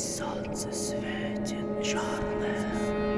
солнце светит черное.